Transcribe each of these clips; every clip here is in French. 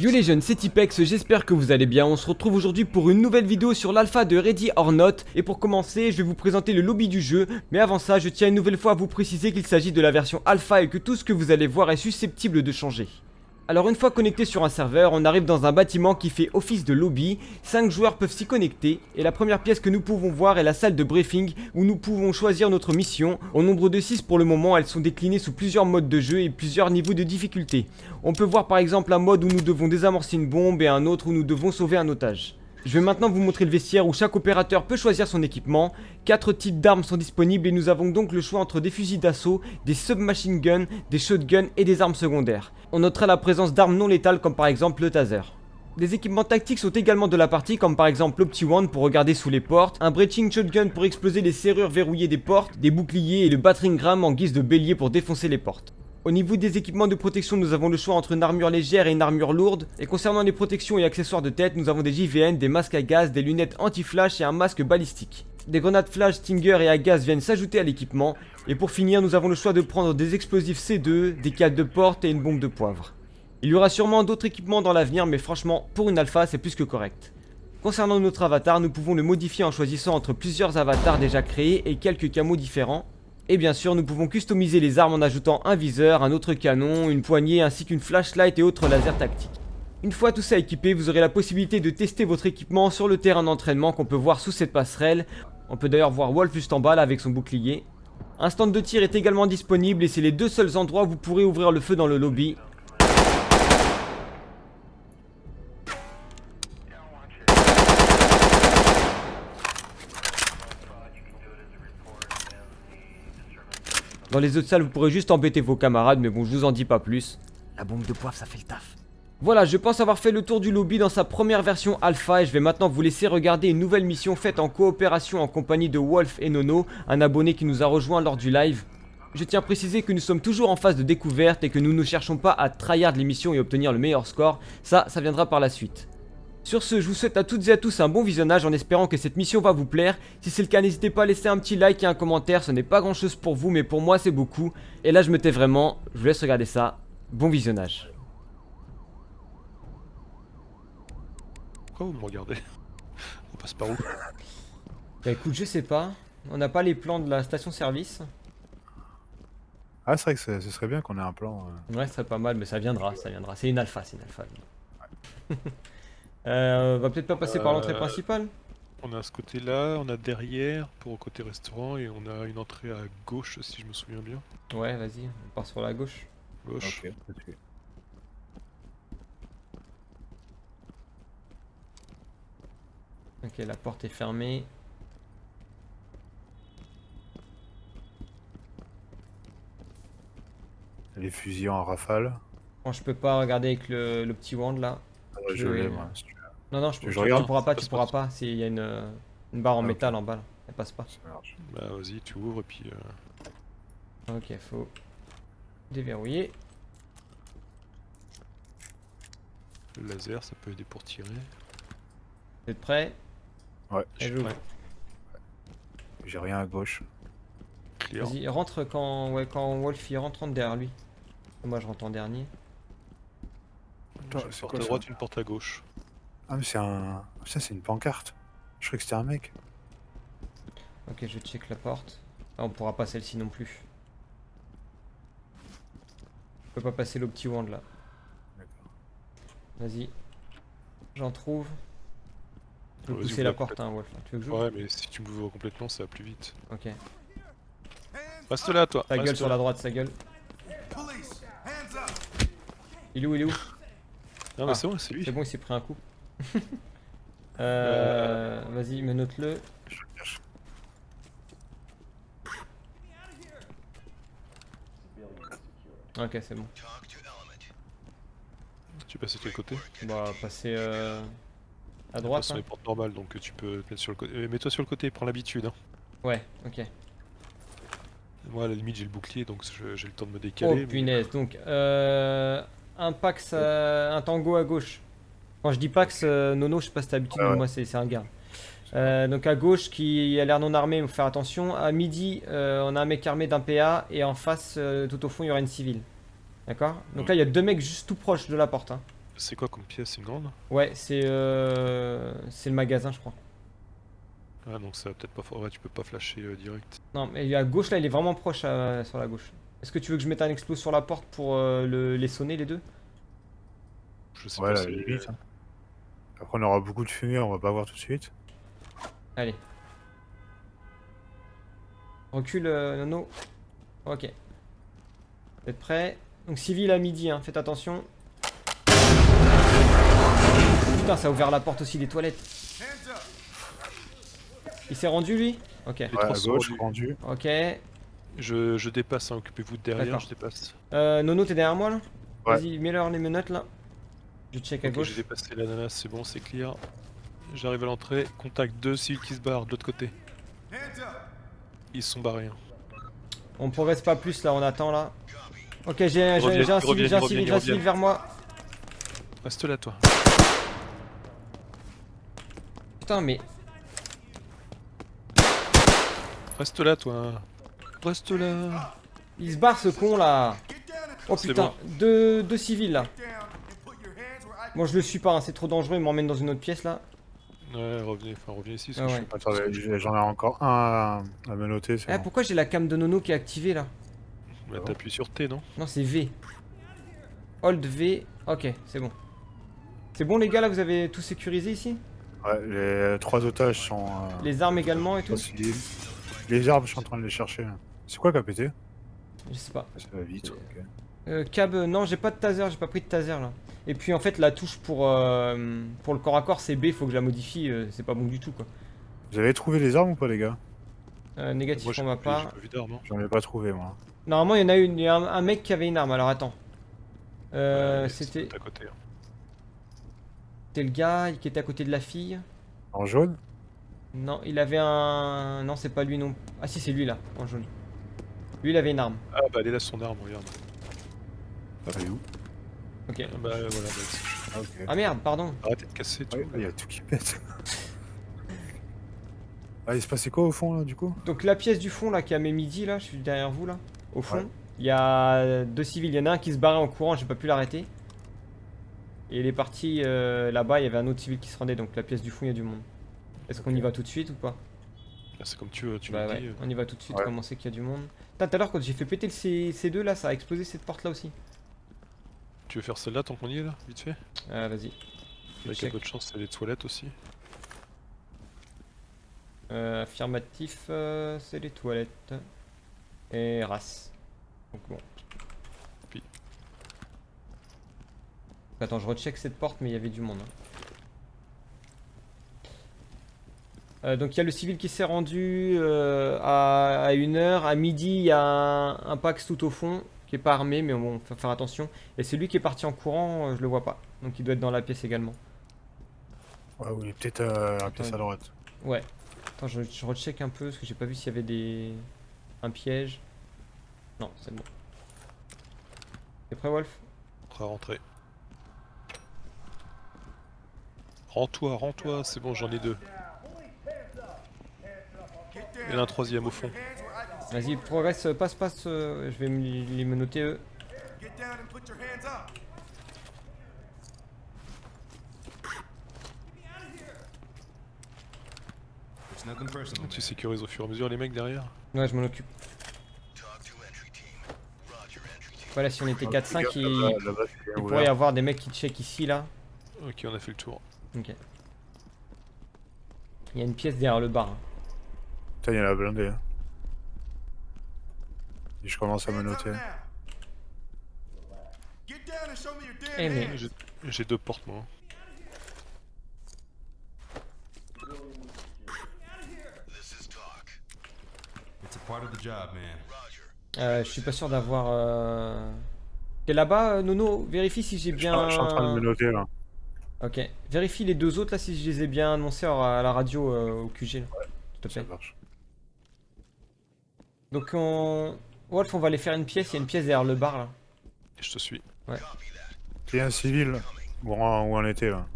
Yo les jeunes, c'est Tipex, j'espère que vous allez bien, on se retrouve aujourd'hui pour une nouvelle vidéo sur l'alpha de Ready or Not. Et pour commencer, je vais vous présenter le lobby du jeu, mais avant ça, je tiens une nouvelle fois à vous préciser qu'il s'agit de la version alpha et que tout ce que vous allez voir est susceptible de changer alors une fois connecté sur un serveur, on arrive dans un bâtiment qui fait office de lobby, 5 joueurs peuvent s'y connecter, et la première pièce que nous pouvons voir est la salle de briefing où nous pouvons choisir notre mission. Au nombre de 6 pour le moment, elles sont déclinées sous plusieurs modes de jeu et plusieurs niveaux de difficulté. On peut voir par exemple un mode où nous devons désamorcer une bombe et un autre où nous devons sauver un otage. Je vais maintenant vous montrer le vestiaire où chaque opérateur peut choisir son équipement. 4 types d'armes sont disponibles et nous avons donc le choix entre des fusils d'assaut, des submachine guns, des shotguns et des armes secondaires. On notera la présence d'armes non létales comme par exemple le taser. Des équipements tactiques sont également de la partie comme par exemple l'Opti-Wand pour regarder sous les portes, un Breaching Shotgun pour exploser les serrures verrouillées des portes, des boucliers et le Battering Ram en guise de bélier pour défoncer les portes. Au niveau des équipements de protection, nous avons le choix entre une armure légère et une armure lourde. Et concernant les protections et accessoires de tête, nous avons des JVN, des masques à gaz, des lunettes anti-flash et un masque balistique. Des grenades flash, stinger et à gaz viennent s'ajouter à l'équipement. Et pour finir, nous avons le choix de prendre des explosifs C2, des cadres de porte et une bombe de poivre. Il y aura sûrement d'autres équipements dans l'avenir, mais franchement, pour une alpha, c'est plus que correct. Concernant notre avatar, nous pouvons le modifier en choisissant entre plusieurs avatars déjà créés et quelques camos différents. Et bien sûr, nous pouvons customiser les armes en ajoutant un viseur, un autre canon, une poignée ainsi qu'une flashlight et autres lasers tactiques. Une fois tout ça équipé, vous aurez la possibilité de tester votre équipement sur le terrain d'entraînement qu'on peut voir sous cette passerelle. On peut d'ailleurs voir Wolf juste en bas là avec son bouclier. Un stand de tir est également disponible et c'est les deux seuls endroits où vous pourrez ouvrir le feu dans le lobby. Dans les autres salles, vous pourrez juste embêter vos camarades, mais bon, je vous en dis pas plus. La bombe de poivre, ça fait le taf. Voilà, je pense avoir fait le tour du lobby dans sa première version alpha et je vais maintenant vous laisser regarder une nouvelle mission faite en coopération en compagnie de Wolf et Nono, un abonné qui nous a rejoint lors du live. Je tiens à préciser que nous sommes toujours en phase de découverte et que nous ne cherchons pas à tryhard l'émission et obtenir le meilleur score, ça, ça viendra par la suite. Sur ce, je vous souhaite à toutes et à tous un bon visionnage en espérant que cette mission va vous plaire. Si c'est le cas, n'hésitez pas à laisser un petit like et un commentaire, ce n'est pas grand chose pour vous, mais pour moi c'est beaucoup. Et là je me tais vraiment, je vous laisse regarder ça. Bon visionnage. Pourquoi vous me regardez? On passe par où? Bah écoute, je sais pas. On n'a pas les plans de la station service. Ah, c'est vrai que ce serait bien qu'on ait un plan. Euh. Ouais, ce serait pas mal, mais ça viendra, ça viendra. C'est une alpha, c'est une alpha. Euh, on va peut-être pas passer par l'entrée euh, principale On a ce côté-là, on a derrière pour le côté restaurant et on a une entrée à gauche si je me souviens bien. Ouais, vas-y, on part sur la gauche. Gauche. Ok, la porte est fermée. Les fusils en rafale. Bon, je peux pas regarder avec le, petit wand là. Ah je l'ai moi. Non, non, je, je, tu pourras pas, tu pourras pas. S'il y a une, une barre en ah, métal en bas, là. elle passe pas. Bah vas-y, tu ouvres et puis... Euh... Ok, faut déverrouiller. Le laser, ça peut aider pour tirer. Vous êtes prêts? Ouais, je suis prêt. J'ai rien à gauche. Vas-y, rentre quand, ouais, quand Wolf il rentre, rentre derrière lui. Moi je rentre en dernier. Une porte à droite, une porte à gauche. Ah mais c'est un... Ça c'est une pancarte. Je croyais que c'était un mec. Ok, je check la porte. Ah, on pourra pas celle-ci non plus. Je peux pas passer le petit wand là. D'accord. Vas-y. J'en trouve. Je peux pousser la porte hein, Wolf. Tu veux que je Ouais mais si tu m'ouvres complètement ça va plus vite. Ok. Reste là toi. Sa gueule sur la droite, sa gueule. Il est où, il est où Non mais ah, c'est bon, c'est lui. C'est bon, il s'est pris un coup. Euh, Vas-y, menote-le. Ok, c'est bon. Tu passes de quel côté Bah, passer euh, à droite. C'est hein. les portes normales, donc tu peux te mettre sur le côté. Euh, mets-toi sur le côté, prends l'habitude. Hein. Ouais, ok. Moi, à la limite, j'ai le bouclier, donc j'ai le temps de me décaler. Oh punaise, donc euh, un Pax, euh, un Tango à gauche. Quand je dis Pax, euh, Nono, je sais pas si t'as l'habitude, mais moi c'est un gars. Euh, donc à gauche qui a l'air non armé, il faut faire attention. À midi, on a un mec armé d'un PA et en face, tout au fond, il y aura une civile. D'accord? Donc là, il y a deux mecs juste tout proches de la porte. Hein. C'est quoi comme pièce? C'est une grande? Ouais, c'est euh... c'est le magasin, je crois. Ah, donc ça va peut-être pas. Ouais, tu peux pas flasher euh, direct. Non, mais à gauche, là, il est vraiment proche euh, sur la gauche. Est-ce que tu veux que je mette un explos sur la porte pour euh, le- les sonner, les deux? Je sais Ouais, pas la si. Après, on aura beaucoup de fumée, on va pas voir tout de suite. Allez. Recule, euh, Nono. Ok. Vous êtes prêts? Donc civil à midi, hein, faites attention. Putain, ça a ouvert la porte aussi des toilettes. Il s'est rendu, lui? Ok. Ouais, à gauche, rendu. Ok. Je, je dépasse, hein, occupez-vous de derrière, je dépasse. Euh, Nono, t'es derrière moi, là? Ouais. Vas-y, mets-leur les menottes, là. Je check à gauche. j'ai dépassé l'ananas, c'est bon, c'est clear. J'arrive à l'entrée, contact 2 civils qui se barrent de l'autre côté. Ils sont barrés. hein. On progresse pas plus, là, on attend, là. Ok, j'ai un civil, j'ai un civil, j'ai un civil vers moi. Reste là, toi. Putain, mais Reste là, toi. Reste là. il se barre ce con là. Oh putain, bon. deux, deux civils là. Moi je le suis pas, hein, c'est trop dangereux, il m'emmène dans une autre pièce là. Ouais, revenez, enfin revenez ici. Ah parce que ouais. Attendez, j'ai- j'en ai encore un à, à menotter. c'est Ah bon. pourquoi j'ai la cam de Nono qui est activée là je... Bah, T'appuies sur T, non Non c'est V. Hold V, ok c'est bon. C'est bon les gars là, vous avez tout sécurisé ici Ouais, les trois otages sont. euh, Les armes également et tout. Les arbres, je suis en train de les chercher. C'est quoi qui a pété Je sais pas. Ça va vite. ok. Euh, cab, euh, non j'ai pas de taser, j'ai pas pris de taser là. Et puis en fait la touche pour, euh, pour le corps à corps c'est B, faut que je la modifie, euh, c'est pas bon du tout quoi. Vous avez trouvé les armes ou pas, les gars? Euh, négatif Moi, pour ma pas, hein. J'en ai pas trouvé, moi. Normalement, il y en a une, il y a un, un mec qui avait une arme. Alors attends. Euh, Ouais, c'était c'est à côté. hein. c'était le gars qui était à côté de la fille. En jaune? Non, il avait un. Non, c'est pas lui non. Ah si, c'est lui là, en jaune. Lui, il avait une arme. Ah bah elle est là son arme, regarde. Où? Ok. Ah bah voilà, bah, c'est- Ah. Ah merde, pardon. arrêtez de casser tout. Ouais, Il y a tout qui pète. ah, il se passait quoi au fond, là, du coup? Donc la pièce du fond là qui a mes midi là, je suis derrière vous là. Au fond, Ouais. il y a deux civils. Il y en a un qui se barrait en courant, j'ai pas pu l'arrêter. Et il est parti euh, là-bas, il y avait un autre civil qui se rendait. Donc la pièce du fond, il y a du monde. Est-ce qu'on y va tout de suite ou pas? C'est comme tu veux, tu Bah me ouais, dis. euh. on y va tout de suite, Ouais. comment c'est qu'il y a du monde. Tout à l'heure quand j'ai fait péter le C... C2 là, ça a explosé cette porte là aussi. Tu veux faire celle-là tant qu'on y est là, vite fait Ah vas-y. Avec un peu de chance, c'est les toilettes aussi. Euh, affirmatif, euh, c'est les toilettes. Et race. Donc bon. Puis. Attends, je recheck cette porte, mais il y avait du monde. hein. Euh, donc il y a le civil qui s'est rendu euh, à, à une heure. À midi, il y a un, un Pax tout au fond qui est pas armé, mais bon, faut faire attention. Et c'est lui qui est parti en courant, euh, je le vois pas. Donc il doit être dans la pièce également. Ouais, oui, peut-être euh, un pièce à droite. Ouais. Attends, je, je recheck un peu parce que j'ai pas vu s'il y avait des. un piège. Non, c'est bon. T'es prêt, Wolf? Prêt à rentrer. Rends-toi, rends-toi, c'est bon, j'en ai deux. Il y en a un troisième au fond. Vas-y, progresse, euh, passe, passe. euh, je vais me les menotter eux. Tu sécurises au fur et à mesure les mecs derrière Ouais, je m'en occupe. Voilà, si on était 4-5, il, il pourrait y avoir des mecs qui check ici, là. Ok, on a fait le tour. Ok. Il y a une pièce derrière le bar. hein. Putain, il y en a blindé. hein. Et je commence à me noter. Eh, mais. J'ai- deux portes moi. It's a part of the job, man. Euh, je suis pas sûr d'avoir. Euh... T'es là-bas, euh, Nono? Vérifie si j'ai bien. en- je suis en train de me noter, là. Ok. Vérifie les deux autres là si je les ai bien annoncés à la radio euh, au QG. là. S'il te Ça plaît. marche. Donc on. Wolf, on va aller faire une pièce. Il y a une pièce derrière le bar là. Et je te suis. Y a un civil. Où on, où on était, là.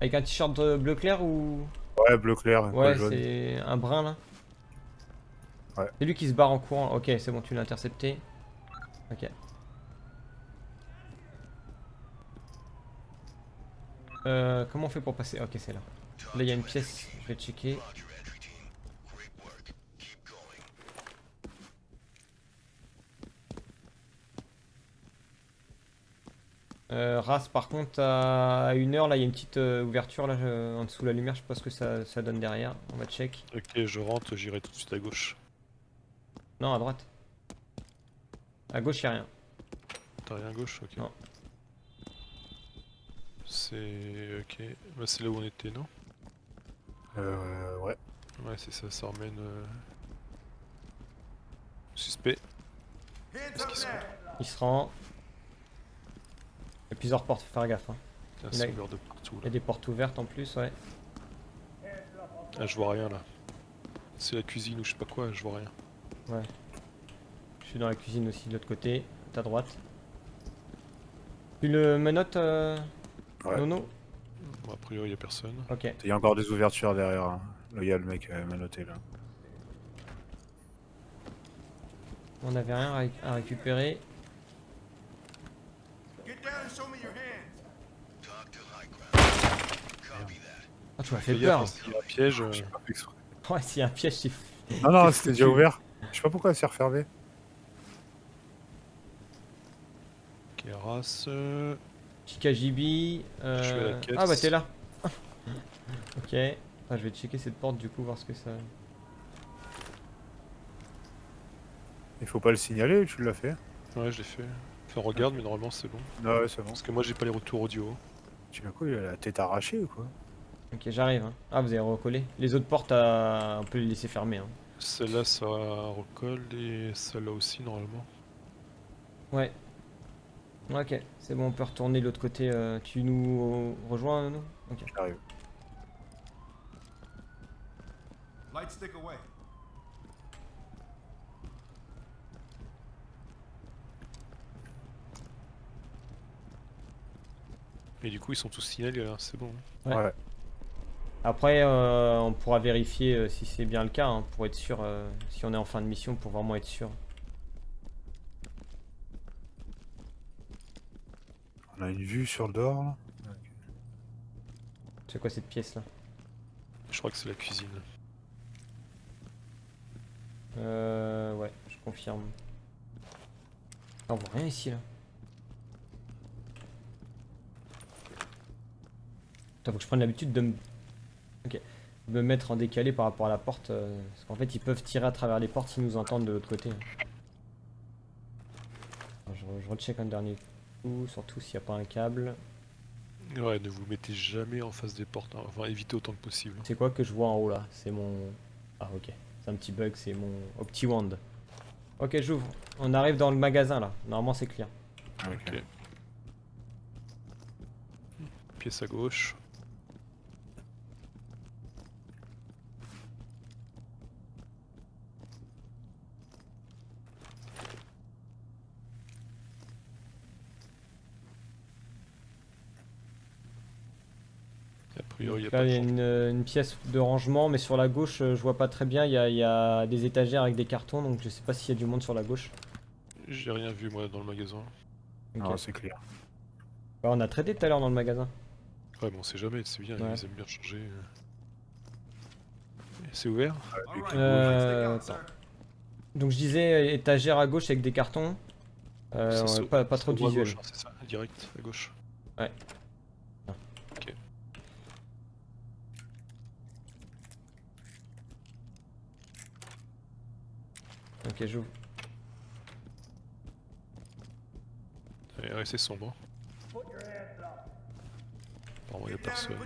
Avec un t-shirt bleu clair ou? Ouais, bleu clair. Ouais, c'est un brun là. Ouais. C'est lui qui se barre en courant. Ok, c'est bon, tu l'as intercepté. Ok. Euh, comment on fait pour passer? Ok, c'est là. Là, il y a une pièce, je vais checker. Euh, Ras, par contre, à une heure, là, il y a une petite euh, ouverture là, je- en dessous de la lumière. Je sais pas ce que ça, ça donne derrière. On va check. Ok, je rentre, j'irai tout de suite à gauche. Non, à droite. À gauche, il a rien. T'as rien à gauche Ok. Non. C'est. Ok. Bah, c'est là où on était, non? Euh, ouais. Ouais, c'est ça, ça emmène. euh, Suspect. Il se rend? Il y a plusieurs portes, faut faire gaffe. hein. Il y a- c'est ouvert de partout Il y là. a des portes ouvertes en plus, ouais. Ah, je vois rien là. C'est la cuisine ou je sais pas quoi, je vois rien. Je suis dans la cuisine aussi de l'autre côté, à droite. Tu le menottes, euh... Ouais. Nono Bon, a priori, y a personne. Ok. Il y a encore des ouvertures derrière. hein. Là, il y a le mec euh, menotté là. On avait rien à, ré- à récupérer. Ah, tu m'as fait peur. s'il y a un piège. euh. Ouais, s'il y a un piège, c'est Non, non, c'était déjà ouvert. Je sais pas pourquoi c'est refermé. Ok, race. euh, Chikajibi. Euh... Ah bah t'es là. ok. Ah, je vais checker cette porte du coup, voir ce que ça. Il faut pas le signaler ou tu l'as fait Ouais, je l'ai fait. Enfin, regarde, mais normalement c'est bon. Non, ouais, c'est bon. Parce que moi j'ai pas les retours audio. Tu l'as quoi Il a la tête arrachée ou quoi? Ok, j'arrive. hein. Ah, vous avez recollé. Les autres portes, euh, on peut les laisser fermer. Hein. Celle-là ça recolle et celle-là aussi normalement. Ouais. Ok, c'est bon, on peut retourner de l'autre côté. euh, tu nous rejoins, nous? Ok. J'arrive. Light stick away. Et du coup ils sont tous signalés là, c'est bon. Ouais. Ouais. Après, euh, on pourra vérifier euh, si c'est bien le cas, hein, pour être sûr, euh, si on est en fin de mission, pour vraiment être sûr. On a une vue sur le dehors là. C'est quoi cette pièce là? Je crois que c'est la cuisine. Euh, ouais, je confirme. Ah, on voit rien ici là. Putain, faut que je prenne l'habitude de me... Me mettre en décalé par rapport à la porte. euh, parce qu'en fait, ils peuvent tirer à travers les portes s'ils nous entendent de l'autre côté. Alors, je, re- je recheck un dernier coup, surtout s'il n'y a pas un câble. Ouais, ne vous mettez jamais en face des portes, hein. enfin évitez autant que possible. C'est quoi que je vois en haut là? C'est mon... Ah ok, c'est un petit bug, c'est mon OptiWand. Ok, j'ouvre. On arrive dans le magasin là. Normalement c'est clair. Ok. Pièce à gauche. Priori, il y a Là pas il y de a chance. une, euh, une pièce de rangement, mais sur la gauche euh, je vois pas très bien. Il y a, il y a des étagères avec des cartons, donc je sais pas s'il y a du monde sur la gauche. J'ai rien vu moi dans le magasin. Ok. Non, c'est clair. Ouais, on a traité tout à l'heure dans le magasin. Ouais, mais on sait jamais, c'est bien, Ouais. ils aiment bien changer. euh. C'est ouvert? Euh, attends. sir. Donc je disais étagère à gauche avec des cartons. Euh, Ça ouais, pas, trop de visuel. gauche, hein, c'est ça, direct à gauche. Ok, j'ouvre. Et ouais, c'est sombre. Apparemment, personne.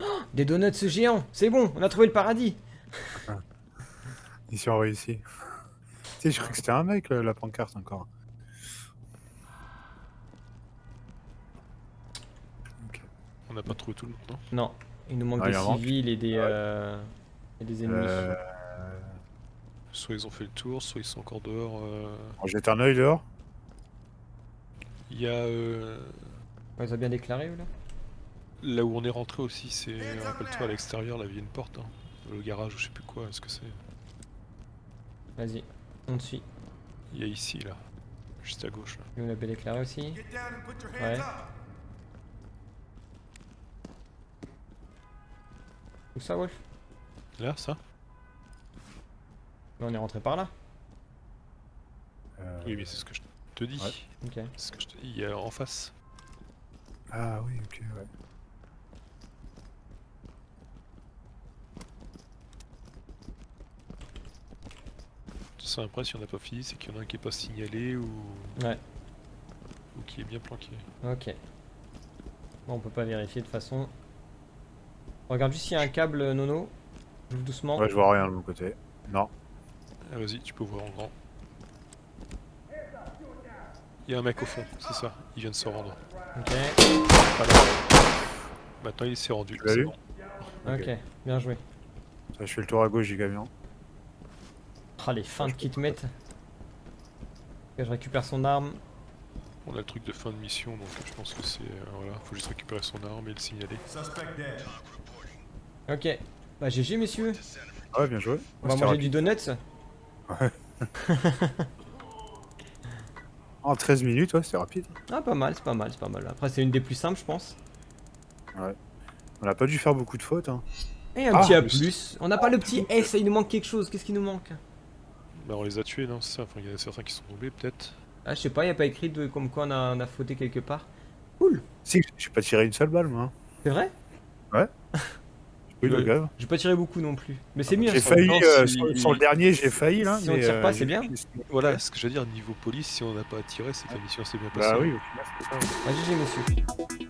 up. Des donuts géants, c'est bon, on a trouvé le paradis. Ici, on réussi. Tu sais, je crois que c'était un mec là, la pancarte encore. On n'a pas trouvé tout le monde, non? Non, il nous manque Ah, des manque. civils et des, Ouais. euh, et des ennemis. Euh, Soit ils ont fait le tour, soit ils sont encore dehors. Euh... On jette un œil dehors Il y a. Euh... Ouais, ils ont bien déclaré ou là Là où on est rentré aussi, c'est. Rappelle-toi, à l'extérieur, là, il y a une porte. Hein. Le garage ou je sais plus quoi, est-ce que c'est. Vas-y, on te suit. Il y a ici, là. Juste à gauche. Là. Et on l'a bien déclaré aussi Ouais. Où ça, Wolf? Là, ça? Mais On est rentré par là. Euh, Oui, mais c'est ce que je te dis. Ouais. C'est ce que je te dis, il y a en face. Ah oui, ok, ouais. Ça après, si on n'a pas fini, c'est qu'il y en a un qui est pas signalé ou... Ouais. ou qui est bien planqué. Ok. Bon, on peut pas vérifier de toute façon. Regarde juste s'il y a un câble, Nono. J'ouvre doucement. Ouais, je vois rien de mon côté. Non. Ah, vas-y, tu peux voir en grand. Il y a un mec au fond, c'est ça, il vient de se rendre. Ok. Voilà. Maintenant il s'est rendu. Tu l'as. Ok. Bien joué. Ça, je fais le tour à gauche du camion. Ah, les feintes qui te mettent. Ok, je récupère son arme. On a le truc de fin de mission, donc je pense que c'est... euh, voilà, faut juste récupérer son arme et le signaler. Ok. Bah, GG, messieurs. Ah ouais, bien joué. On va manger du donuts. En 13 minutes, ouais, c'était rapide. Ah, pas mal, c'est pas mal, c'est pas mal. Après, c'est une des plus simples, je pense. On a pas dû faire beaucoup de fautes. Hein. Et un Ah, petit A+. oui. On n'a pas le petit S, il nous manque quelque chose. Qu'est-ce qui nous manque? Bah on les a tués, non C'est ça, enfin il y en a certains qui sont tombés peut-être. Ah, je sais pas, y a pas écrit de comme quoi on a, on a fauté quelque part. Cool. Si, j'ai pas tiré une seule balle, moi. hein. C'est vrai? Oui, le gars. J'ai pas tiré beaucoup non plus. Mais c'est mieux. J'ai failli, euh, si- sur, sur le dernier, j'ai failli là. Si on tire pas, euh, c'est j'ai- bien. Voilà, ce que je veux dire, niveau police, si on n'a pas tiré, c'est que la mission s'est bien passée. Bah oui, au final, c'est ça. Ah, GG, monsieur.